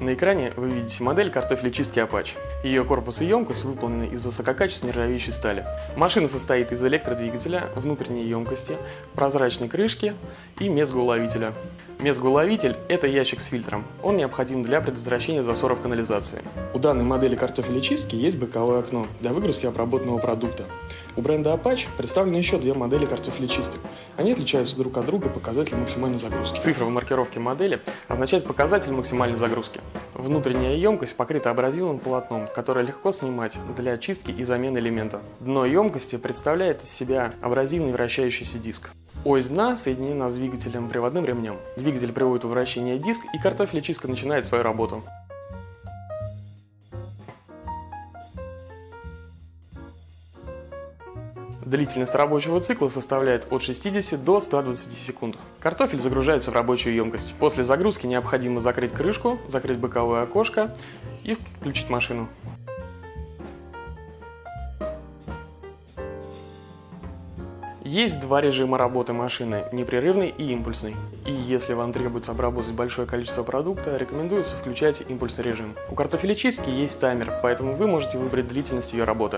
На экране вы видите модель картофелечистки Apache. Ее корпус и емкость выполнены из высококачественной нержавеющей стали. Машина состоит из электродвигателя, внутренней емкости, прозрачной крышки и мезгоуловителя. Мезгоуловитель – это ящик с фильтром. Он необходим для предотвращения засоров канализации. У данной модели картофелечистки есть боковое окно для выгрузки обработанного продукта. У бренда Apache представлены еще две модели картофелечисток. Они отличаются друг от друга показателем максимальной загрузки. Цифра в маркировке модели означает показатель максимальной загрузки. Внутренняя емкость покрыта абразивным полотном, которое легко снимать для очистки и замены элемента. Дно емкости представляет из себя абразивный вращающийся диск. Ось дна соединена с двигателем приводным ремнем. Двигатель приводит в вращение диск, и картофелечистка начинает свою работу. Длительность рабочего цикла составляет от 60 до 120 секунд. Картофель загружается в рабочую емкость. После загрузки необходимо закрыть крышку, закрыть боковое окошко и включить машину. Есть два режима работы машины – непрерывный и импульсный. И если вам требуется обработать большое количество продукта, рекомендуется включать импульсный режим. У картофелечистки есть таймер, поэтому вы можете выбрать длительность ее работы.